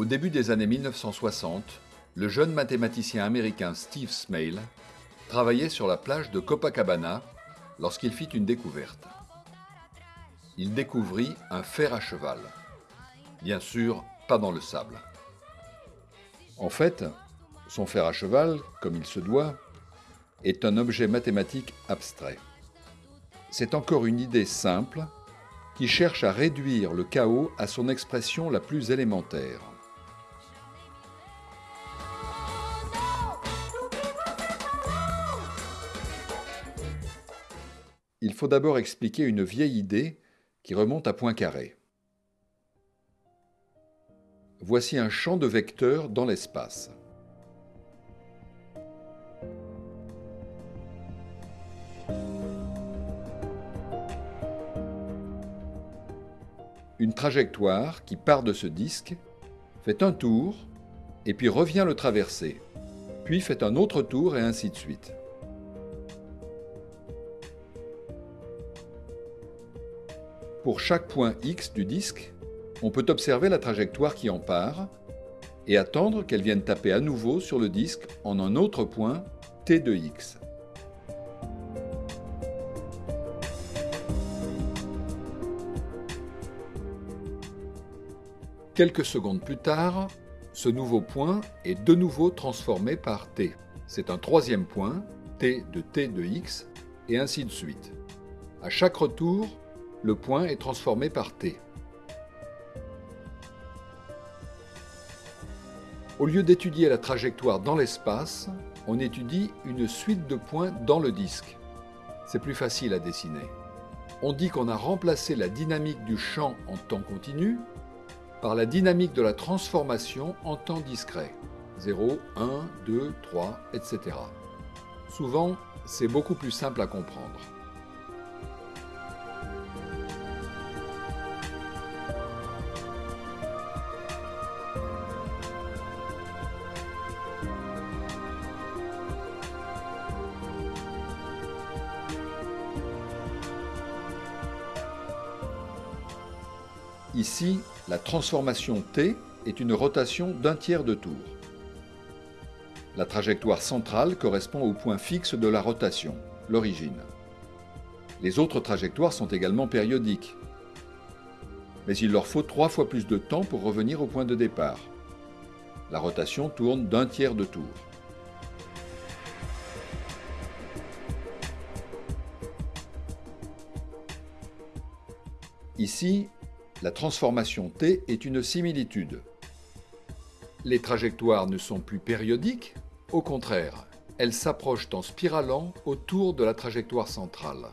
Au début des années 1960, le jeune mathématicien américain Steve Smale travaillait sur la plage de Copacabana lorsqu'il fit une découverte. Il découvrit un fer à cheval. Bien sûr, pas dans le sable. En fait, son fer à cheval, comme il se doit, est un objet mathématique abstrait. C'est encore une idée simple qui cherche à réduire le chaos à son expression la plus élémentaire. Il faut d'abord expliquer une vieille idée qui remonte à Poincaré. Voici un champ de vecteurs dans l'espace. Une trajectoire qui part de ce disque, fait un tour, et puis revient le traverser, puis fait un autre tour et ainsi de suite. Pour chaque point X du disque, on peut observer la trajectoire qui en part et attendre qu'elle vienne taper à nouveau sur le disque en un autre point T de X. Quelques secondes plus tard, ce nouveau point est de nouveau transformé par t. C'est un troisième point, t de t de x, et ainsi de suite. À chaque retour, le point est transformé par t. Au lieu d'étudier la trajectoire dans l'espace, on étudie une suite de points dans le disque. C'est plus facile à dessiner. On dit qu'on a remplacé la dynamique du champ en temps continu par la dynamique de la transformation en temps discret. 0, 1, 2, 3, etc. Souvent, c'est beaucoup plus simple à comprendre. Ici, la transformation t est une rotation d'un tiers de tour. La trajectoire centrale correspond au point fixe de la rotation, l'origine. Les autres trajectoires sont également périodiques, mais il leur faut trois fois plus de temps pour revenir au point de départ. La rotation tourne d'un tiers de tour. Ici, la transformation T est une similitude. Les trajectoires ne sont plus périodiques, au contraire, elles s'approchent en spiralant autour de la trajectoire centrale.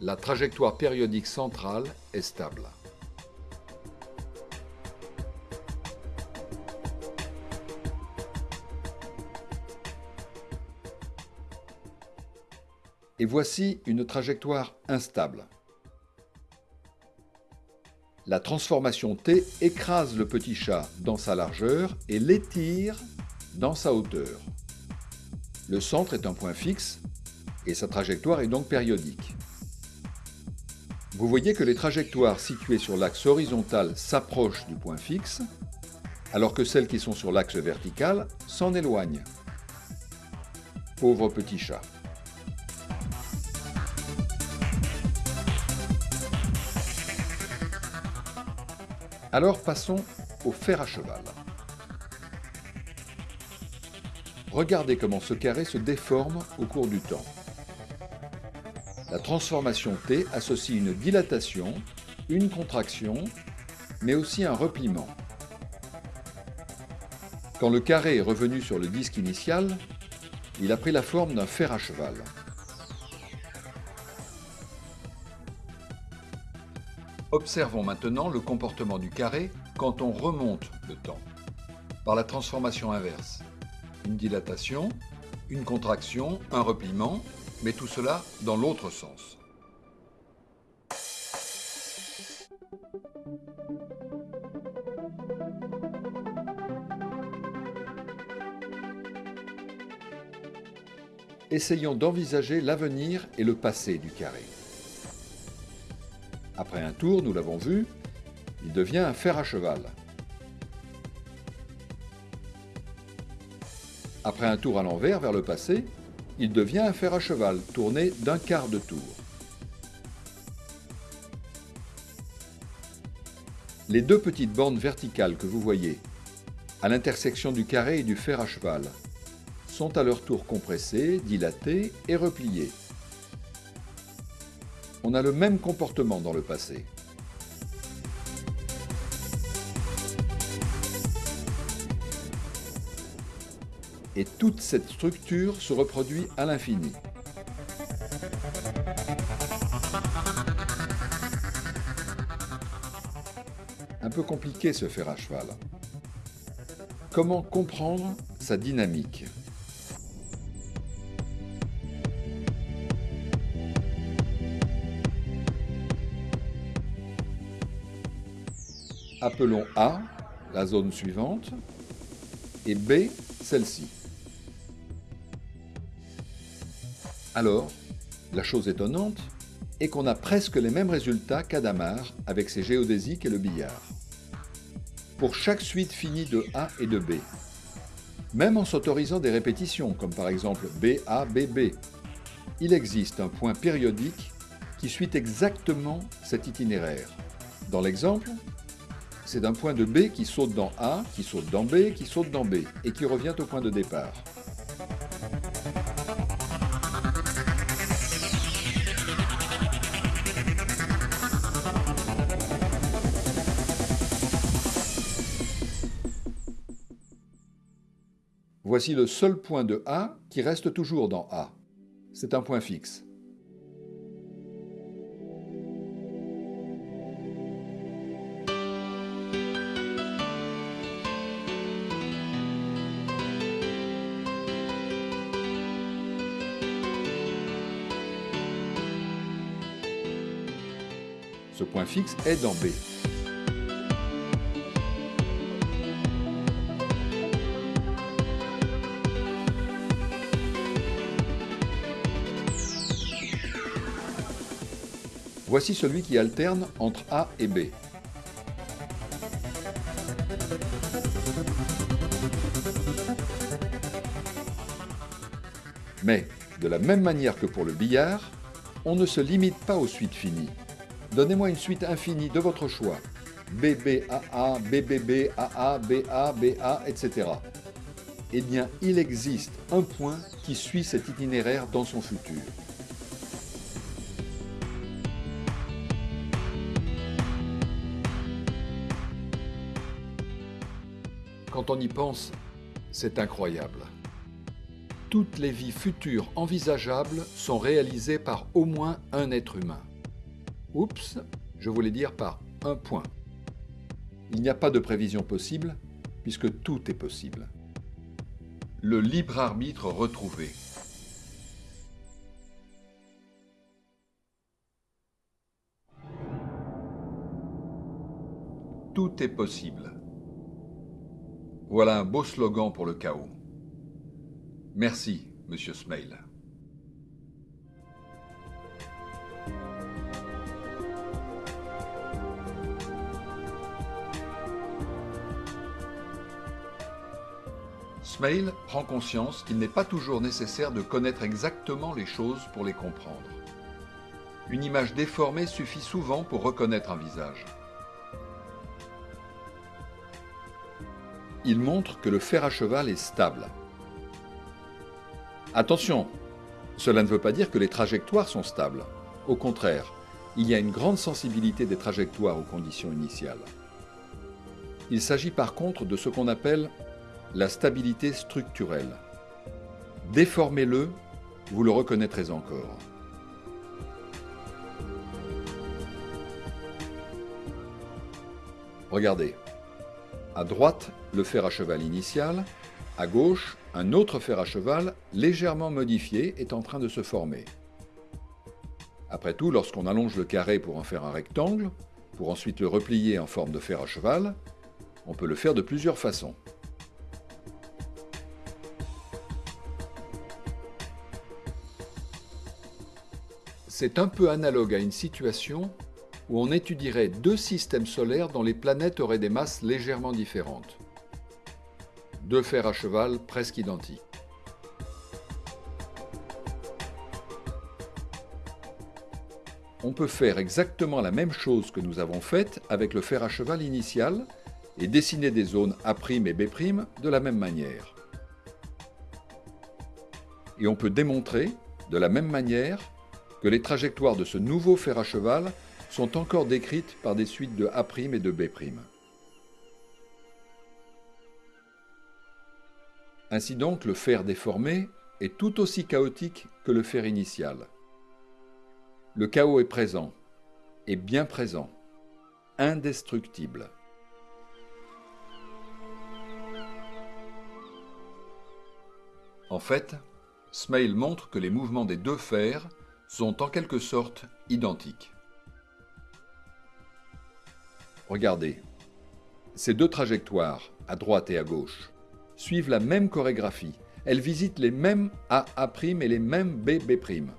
La trajectoire périodique centrale est stable. Et voici une trajectoire instable la transformation T écrase le petit chat dans sa largeur et l'étire dans sa hauteur. Le centre est un point fixe et sa trajectoire est donc périodique. Vous voyez que les trajectoires situées sur l'axe horizontal s'approchent du point fixe, alors que celles qui sont sur l'axe vertical s'en éloignent. Pauvre petit chat. Alors passons au fer à cheval. Regardez comment ce carré se déforme au cours du temps. La transformation T associe une dilatation, une contraction, mais aussi un repliement. Quand le carré est revenu sur le disque initial, il a pris la forme d'un fer à cheval. Observons maintenant le comportement du carré quand on remonte le temps, par la transformation inverse. Une dilatation, une contraction, un repliement, mais tout cela dans l'autre sens. Essayons d'envisager l'avenir et le passé du carré. Après un tour, nous l'avons vu, il devient un fer à cheval. Après un tour à l'envers vers le passé, il devient un fer à cheval tourné d'un quart de tour. Les deux petites bornes verticales que vous voyez, à l'intersection du carré et du fer à cheval, sont à leur tour compressées, dilatées et repliées. On a le même comportement dans le passé. Et toute cette structure se reproduit à l'infini. Un peu compliqué ce fer à cheval. Comment comprendre sa dynamique? Appelons A la zone suivante et B celle-ci. Alors, la chose étonnante est qu'on a presque les mêmes résultats qu'Adamar avec ses géodésiques et le billard. Pour chaque suite finie de A et de B. Même en s'autorisant des répétitions, comme par exemple BABB, il existe un point périodique qui suit exactement cet itinéraire. Dans l'exemple, c'est d'un point de B qui saute dans A, qui saute dans B, qui saute dans B, et qui revient au point de départ. Voici le seul point de A qui reste toujours dans A. C'est un point fixe. Ce point fixe est dans B. Voici celui qui alterne entre A et B. Mais, de la même manière que pour le billard, on ne se limite pas aux suites finies. Donnez-moi une suite infinie de votre choix. BBAA, BBB, AA, BA, BA, etc. Eh bien, il existe un point qui suit cet itinéraire dans son futur. Quand on y pense, c'est incroyable. Toutes les vies futures envisageables sont réalisées par au moins un être humain. Oups, je voulais dire par un point. Il n'y a pas de prévision possible, puisque tout est possible. Le libre arbitre retrouvé. Tout est possible. Voilà un beau slogan pour le chaos. Merci, Monsieur Smail. Smail prend conscience qu'il n'est pas toujours nécessaire de connaître exactement les choses pour les comprendre. Une image déformée suffit souvent pour reconnaître un visage. Il montre que le fer à cheval est stable. Attention, cela ne veut pas dire que les trajectoires sont stables. Au contraire, il y a une grande sensibilité des trajectoires aux conditions initiales. Il s'agit par contre de ce qu'on appelle la stabilité structurelle. Déformez-le, vous le reconnaîtrez encore. Regardez. À droite, le fer à cheval initial. À gauche, un autre fer à cheval légèrement modifié est en train de se former. Après tout, lorsqu'on allonge le carré pour en faire un rectangle, pour ensuite le replier en forme de fer à cheval, on peut le faire de plusieurs façons. C'est un peu analogue à une situation où on étudierait deux systèmes solaires dont les planètes auraient des masses légèrement différentes. Deux fers à cheval presque identiques. On peut faire exactement la même chose que nous avons faite avec le fer à cheval initial et dessiner des zones A' et B' de la même manière. Et on peut démontrer, de la même manière, que les trajectoires de ce nouveau fer à cheval sont encore décrites par des suites de A' et de B'. Ainsi donc, le fer déformé est tout aussi chaotique que le fer initial. Le chaos est présent, et bien présent, indestructible. En fait, Smale montre que les mouvements des deux fers sont en quelque sorte identiques. Regardez, ces deux trajectoires, à droite et à gauche, suivent la même chorégraphie. Elles visitent les mêmes AA' et les mêmes BB'.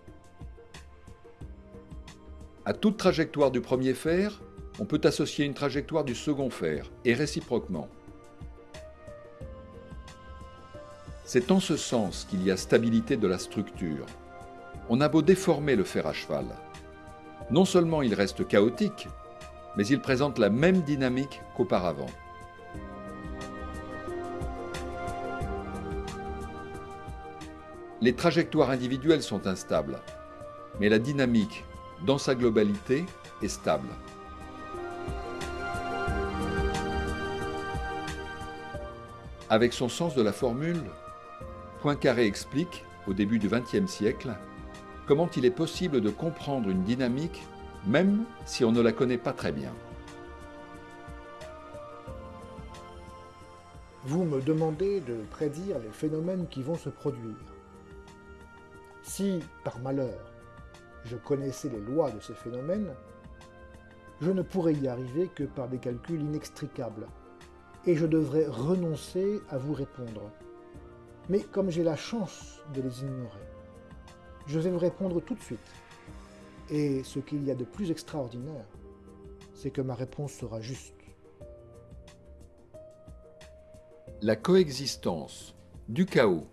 À toute trajectoire du premier fer, on peut associer une trajectoire du second fer, et réciproquement. C'est en ce sens qu'il y a stabilité de la structure. On a beau déformer le fer à cheval. Non seulement il reste chaotique, mais il présente la même dynamique qu'auparavant. Les trajectoires individuelles sont instables, mais la dynamique, dans sa globalité, est stable. Avec son sens de la formule, Poincaré explique, au début du XXe siècle, comment il est possible de comprendre une dynamique même si on ne la connaît pas très bien. Vous me demandez de prédire les phénomènes qui vont se produire. Si, par malheur, je connaissais les lois de ces phénomènes, je ne pourrais y arriver que par des calculs inextricables, et je devrais renoncer à vous répondre. Mais comme j'ai la chance de les ignorer, je vais vous répondre tout de suite. Et ce qu'il y a de plus extraordinaire, c'est que ma réponse sera juste. La coexistence du chaos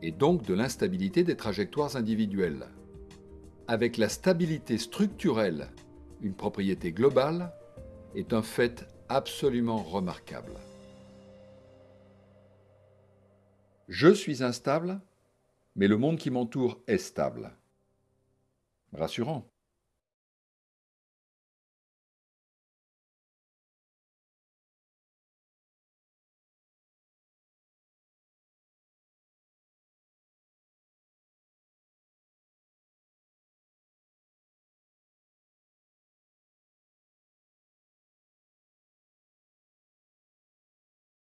et donc de l'instabilité des trajectoires individuelles, avec la stabilité structurelle, une propriété globale, est un fait absolument remarquable. Je suis instable, mais le monde qui m'entoure est stable. Rassurant.